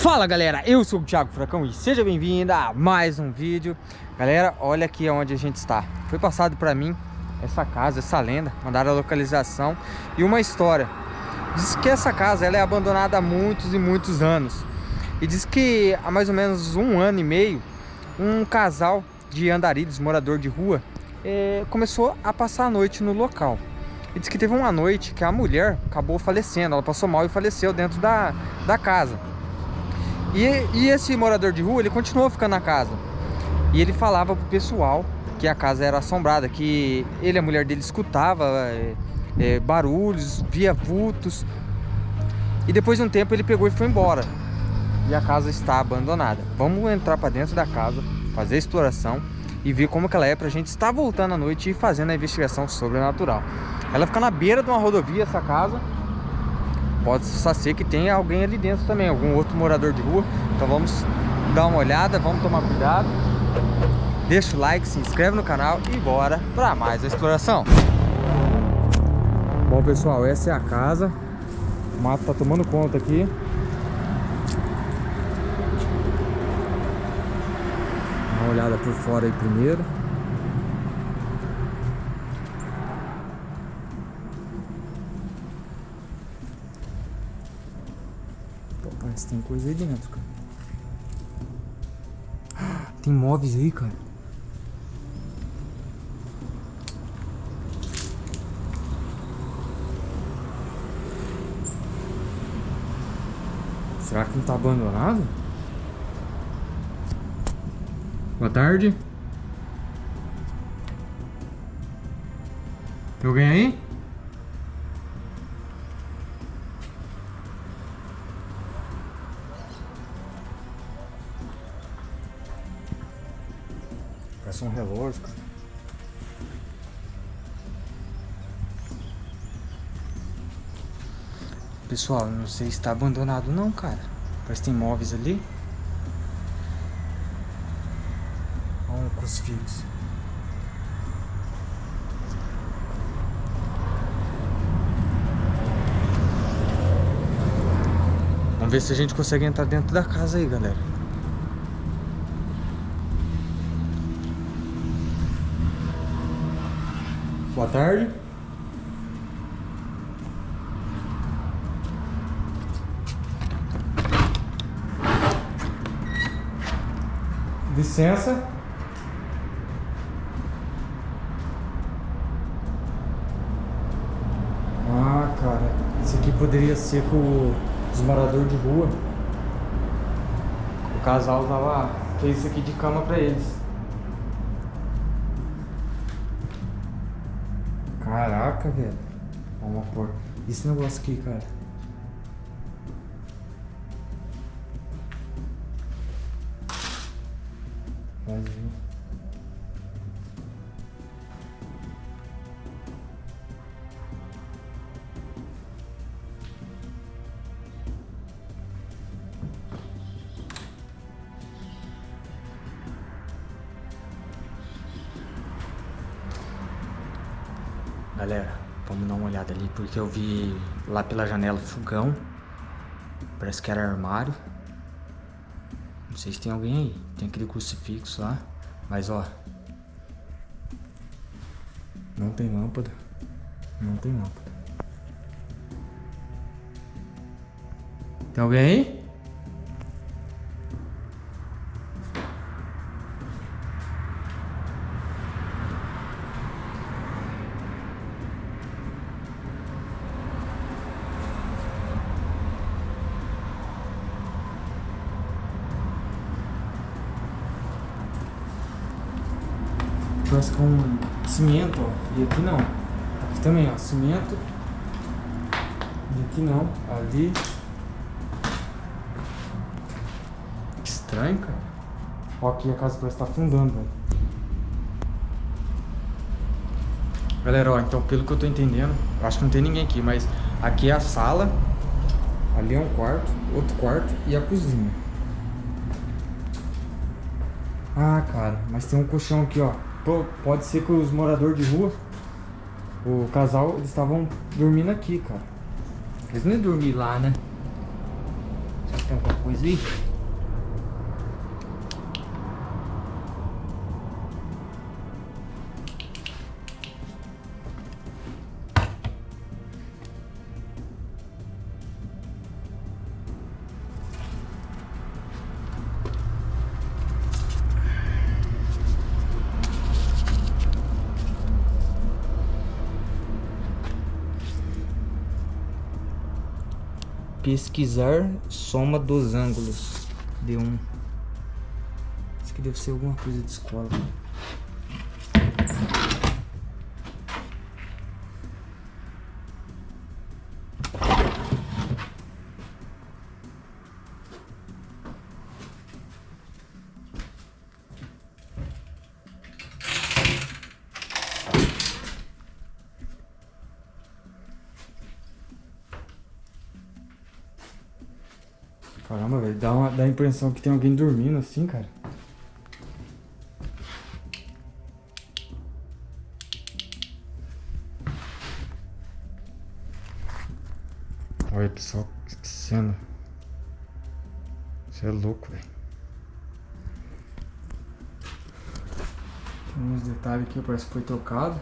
Fala galera, eu sou o Thiago Furacão e seja bem-vindo a mais um vídeo. Galera, olha aqui onde a gente está. Foi passado para mim essa casa, essa lenda Mandaram a localização e uma história. Diz que essa casa ela é abandonada há muitos e muitos anos. E diz que há mais ou menos um ano e meio Um casal de andarilhos, morador de rua é, Começou a passar a noite no local. E diz que teve uma noite que a mulher acabou falecendo, ela passou mal e faleceu dentro da, da casa. E, e esse morador de rua, ele continuou ficando na casa. E ele falava pro pessoal que a casa era assombrada, que ele e a mulher dele escutava é, é, barulhos, via vultos. E depois de um tempo ele pegou e foi embora. E a casa está abandonada. Vamos entrar para dentro da casa, fazer a exploração e ver como que ela é pra gente estar voltando à noite e fazendo a investigação sobrenatural. Ela fica na beira de uma rodovia, essa casa. Pode ser que tenha alguém ali dentro também, algum outro morador de rua. Então vamos dar uma olhada, vamos tomar cuidado. Deixa o like, se inscreve no canal e bora para mais a exploração. Bom pessoal, essa é a casa. O mato tá tomando conta aqui. Dá uma olhada por fora aí primeiro. Parece que tem coisa aí dentro, cara. Tem móveis aí, cara. Será que não tá abandonado? Boa tarde. Tem alguém aí? Parece um relógio. Pessoal, não sei se está abandonado não, cara. Parece que tem móveis ali. Olha um crucifixo. Vamos ver se a gente consegue entrar dentro da casa aí, galera. Boa tarde. Licença. Ah, cara. Isso aqui poderia ser com os moradores de rua. O casal usava isso aqui de cama pra eles. Caraca, velho. Vamos pôr. Esse negócio aqui, cara. Vazio. Galera, vamos dar uma olhada ali, porque eu vi lá pela janela fogão. Parece que era armário. Não sei se tem alguém aí. Tem aquele crucifixo lá. Mas ó. Não tem lâmpada. Não tem lâmpada. Tem alguém aí? Parece com cimento, ó. E aqui não. Aqui também, ó. Cimento. E aqui não. Ali. Que estranho, cara. Ó, aqui a casa parece estar tá afundando, velho. Galera, ó, então pelo que eu tô entendendo, eu acho que não tem ninguém aqui, mas aqui é a sala, ali é um quarto, outro quarto e a cozinha. Ah, cara, mas tem um colchão aqui, ó. Pode ser que os moradores de rua, o casal, eles estavam dormindo aqui, cara. Eles não iam dormir lá, né? Tem alguma coisa aí? Pesquisar soma dos ângulos. D1. Isso aqui deve ser alguma coisa de escola. Caramba, velho, dá, uma, dá a impressão que tem alguém dormindo assim, cara. Olha, pessoal, que cena. Você é louco, velho. Tem uns detalhes aqui, parece que foi trocado.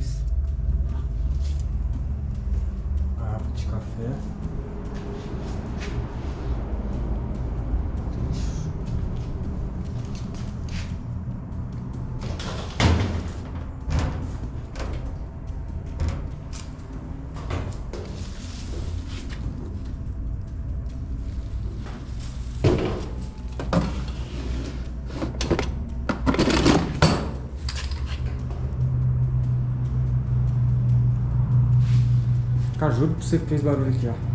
Cara, juro pra você que fez barulho aqui, ó.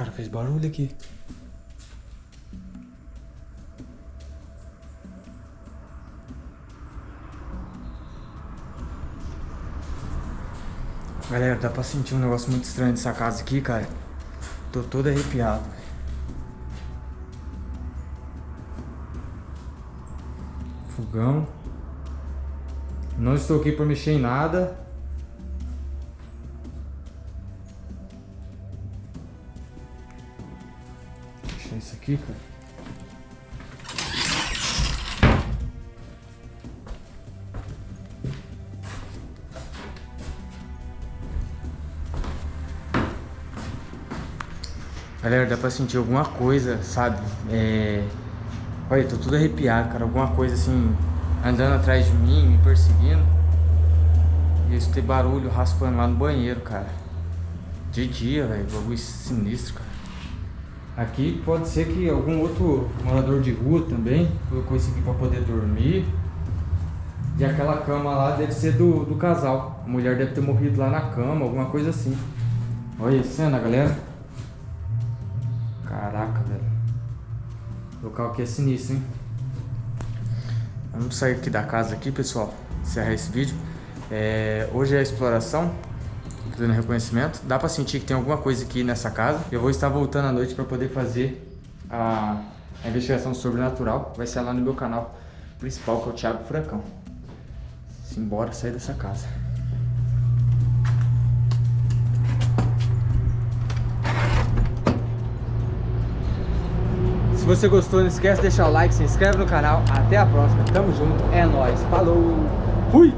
Cara, fez barulho aqui. Galera, dá pra sentir um negócio muito estranho dessa casa aqui, cara. Tô todo arrepiado, Fogão. Não estou aqui por mexer em nada. Aqui, cara. Galera, dá pra sentir alguma coisa, sabe? É... Olha, tô tudo arrepiado, cara. Alguma coisa assim, andando atrás de mim, me perseguindo. E eu escutei barulho raspando lá no banheiro, cara. De dia, velho. Bagulho sinistro, cara. Aqui pode ser que algum outro morador de rua também colocou isso aqui para poder dormir. E aquela cama lá deve ser do, do casal. A mulher deve ter morrido lá na cama, alguma coisa assim. Olha a cena, galera. Caraca, velho. O local aqui é sinistro, hein? Vamos sair aqui da casa aqui, pessoal. Encerrar esse vídeo. É, hoje é a exploração fazendo reconhecimento. Dá pra sentir que tem alguma coisa aqui nessa casa. Eu vou estar voltando à noite pra poder fazer a, a investigação sobrenatural. Vai ser lá no meu canal principal, que é o Thiago Furacão. Simbora sair dessa casa. Se você gostou, não esquece de deixar o like, se inscreve no canal. Até a próxima. Tamo junto. É nóis. Falou. Fui.